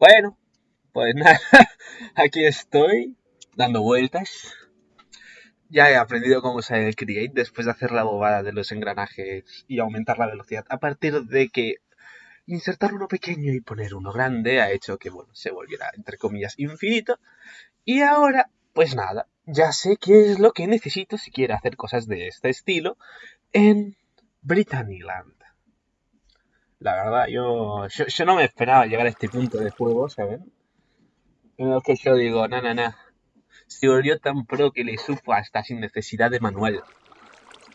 Bueno, pues nada, aquí estoy dando vueltas. Ya he aprendido cómo usar el Create después de hacer la bobada de los engranajes y aumentar la velocidad. A partir de que insertar uno pequeño y poner uno grande ha hecho que, bueno, se volviera, entre comillas, infinito. Y ahora, pues nada, ya sé qué es lo que necesito si quiero hacer cosas de este estilo en Britanniland. La verdad, yo, yo, no me esperaba llegar a este punto de juego, ¿saben? En el que yo digo, na, na, na. Se volvió tan pro que le supo hasta sin necesidad de manual.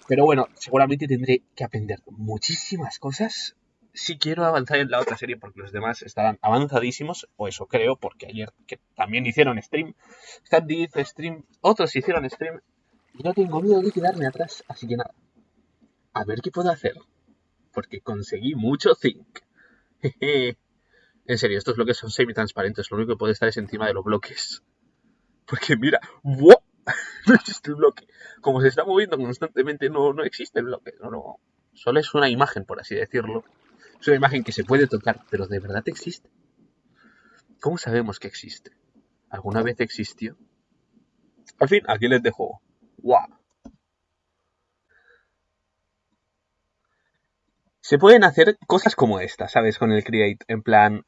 Pero bueno, seguramente tendré que aprender muchísimas cosas si quiero avanzar en la otra serie porque los demás estarán avanzadísimos, o eso creo, porque ayer también hicieron stream, Stan stream, otros hicieron stream, y no tengo miedo de quedarme atrás, así que nada, a ver qué puedo hacer porque conseguí mucho zinc. en serio, estos bloques son semi-transparentes, lo único que puede estar es encima de los bloques. Porque mira, ¡wow! no existe el bloque. Como se está moviendo constantemente, no, no existe el bloque. No, no. Solo es una imagen, por así decirlo. Es una imagen que se puede tocar, pero ¿de verdad existe? ¿Cómo sabemos que existe? ¿Alguna vez existió? Al fin, aquí les dejo. ¡Wow! Se pueden hacer cosas como esta, ¿sabes? Con el Create. En plan,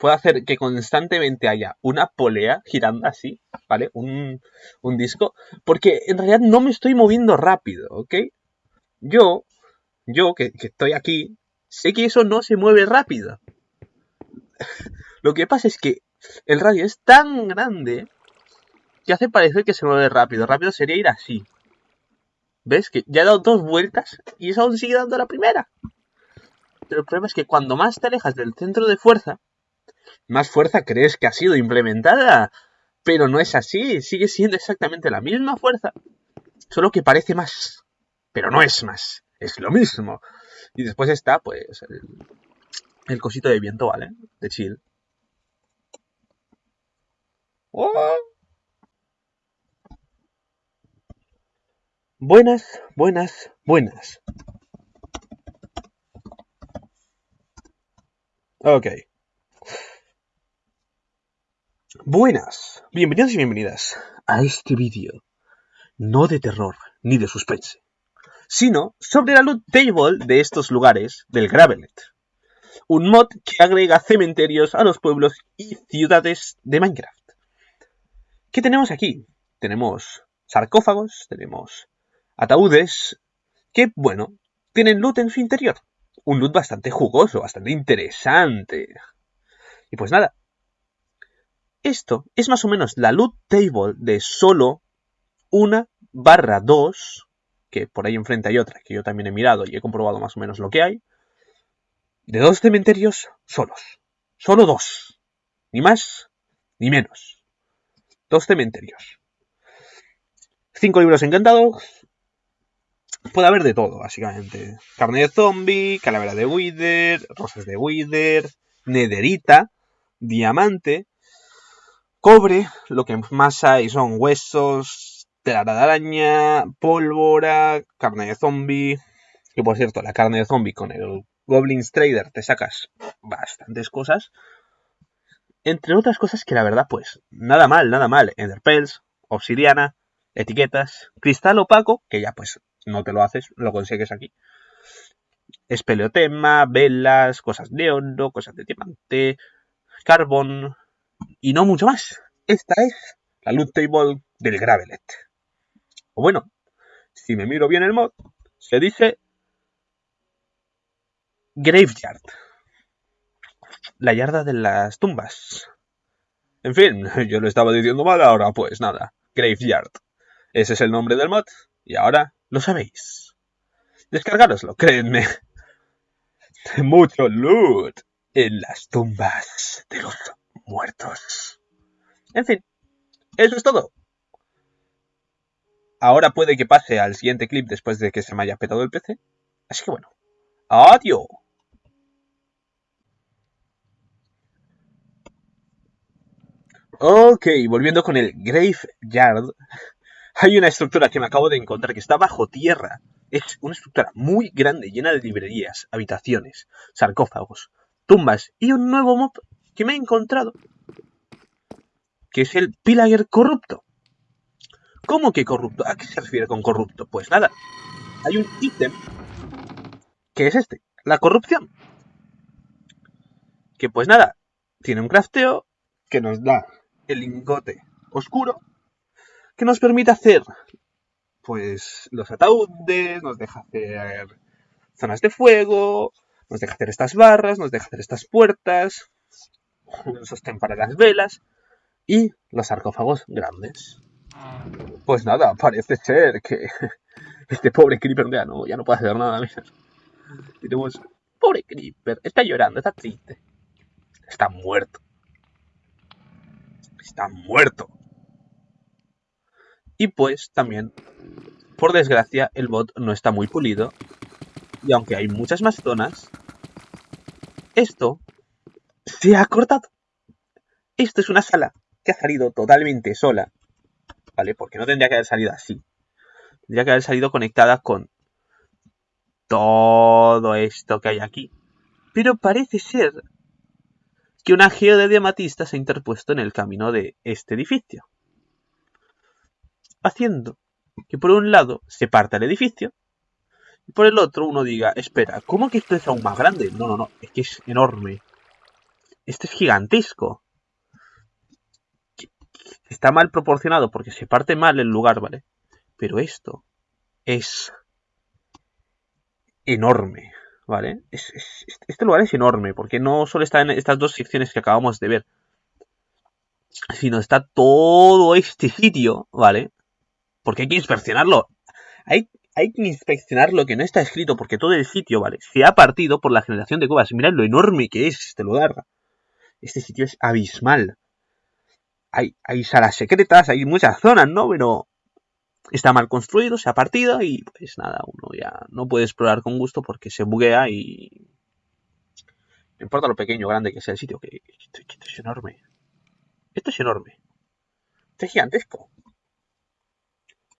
puedo hacer que constantemente haya una polea girando así, ¿vale? Un, disco. Porque en realidad no me estoy moviendo rápido, ¿ok? Yo, yo que, que estoy aquí, sé que eso no se mueve rápido. Lo que pasa es que el radio es tan grande que hace parecer que se mueve rápido. Rápido sería ir así. ¿Ves? Que ya he dado dos vueltas y eso aún sigue dando la primera. Pero el problema es que cuando más te alejas del centro de fuerza, más fuerza crees que ha sido implementada. Pero no es así, sigue siendo exactamente la misma fuerza, solo que parece más. Pero no es más, es lo mismo. Y después está, pues, el, cosito de viento, ¿vale? De chill. ¡Oh! Buenas, buenas, buenas. Ok. Buenas, bienvenidos y bienvenidas a este vídeo, no de terror ni de suspense, sino sobre la loot table de estos lugares del Gravelet, un mod que agrega cementerios a los pueblos y ciudades de Minecraft. ¿Qué tenemos aquí? Tenemos sarcófagos, tenemos ataúdes, que, bueno, tienen loot en su interior un loot bastante jugoso, bastante interesante. Y pues nada, esto es más o menos la loot table de solo una barra 2, que por ahí enfrente hay otra, que yo también he mirado y he comprobado más o menos lo que hay, de dos cementerios solos. Solo dos. Ni más, ni menos. Dos cementerios. Cinco libros encantados, puede haber de todo, básicamente. Carne de zombie, calavera de Wither, rosas de Wither, nederita, diamante, cobre, lo que más hay son huesos, telaraña, de araña, pólvora, carne de zombie. Que por cierto, la carne de zombie con el Goblins Trader te sacas bastantes cosas. Entre otras cosas que la verdad, pues, nada mal, nada mal. Enderpells, obsidiana, etiquetas, cristal opaco, que ya pues no te lo haces, lo consigues aquí. Espeleotema, velas, cosas de oro, cosas de diamante, carbón y no mucho más. Esta es la loot table del Gravelet. O bueno, si me miro bien el mod, se dice Graveyard. La yarda de las tumbas. En fin, yo lo estaba diciendo mal, ahora pues nada, Graveyard. Ese es el nombre del mod. Y ahora lo sabéis. Descargároslo, créanme. Mucho loot en las tumbas de los muertos. En fin, eso es todo. Ahora puede que pase al siguiente clip después de que se me haya petado el PC. Así que bueno, adiós. Ok, volviendo con el Graveyard. Hay una estructura que me acabo de encontrar que está bajo tierra. Es una estructura muy grande, llena de librerías, habitaciones, sarcófagos, tumbas y un nuevo mob que me he encontrado, que es el Pilager corrupto. ¿Cómo que corrupto? ¿A qué se refiere con corrupto? Pues nada, hay un ítem que es este, la corrupción. Que pues nada, tiene un crafteo que nos da el lingote oscuro, que nos permite hacer pues los ataúdes, nos deja hacer zonas de fuego, nos deja hacer estas barras, nos deja hacer estas puertas, un sostén para las velas y los sarcófagos grandes. Pues nada, parece ser que este pobre Creeper ya no, ya no puede hacer nada. Tenemos, pobre Creeper, está llorando, está triste. Está muerto. Está muerto. Y pues también, por desgracia, el bot no está muy pulido. Y aunque hay muchas más zonas, esto se ha cortado. Esto es una sala que ha salido totalmente sola. ¿Vale? Porque no tendría que haber salido así. Tendría que haber salido conectada con todo esto que hay aquí. Pero parece ser que un ageo de diamatista se ha interpuesto en el camino de este edificio. Haciendo que por un lado se parta el edificio y por el otro uno diga, espera, ¿cómo que esto es aún más grande? No, no, no, es que es enorme. Esto es gigantesco. Está mal proporcionado porque se parte mal el lugar, ¿vale? Pero esto es enorme, ¿vale? este lugar es enorme, porque no solo está en estas dos secciones que acabamos de ver, sino está todo este sitio, ¿vale? Porque hay que inspeccionarlo. Hay, hay que inspeccionar lo que no está escrito, porque todo el sitio, ¿vale? Se ha partido por la generación de cuevas. Mirad lo enorme que es este lugar. Este sitio es abismal. Hay, hay salas secretas, hay muchas zonas, ¿no? Pero está mal construido, se ha partido y pues nada, uno ya no puede explorar con gusto porque se buguea y... No importa lo pequeño o grande que sea el sitio, que esto, es enorme. Esto es enorme. Esto es gigantesco.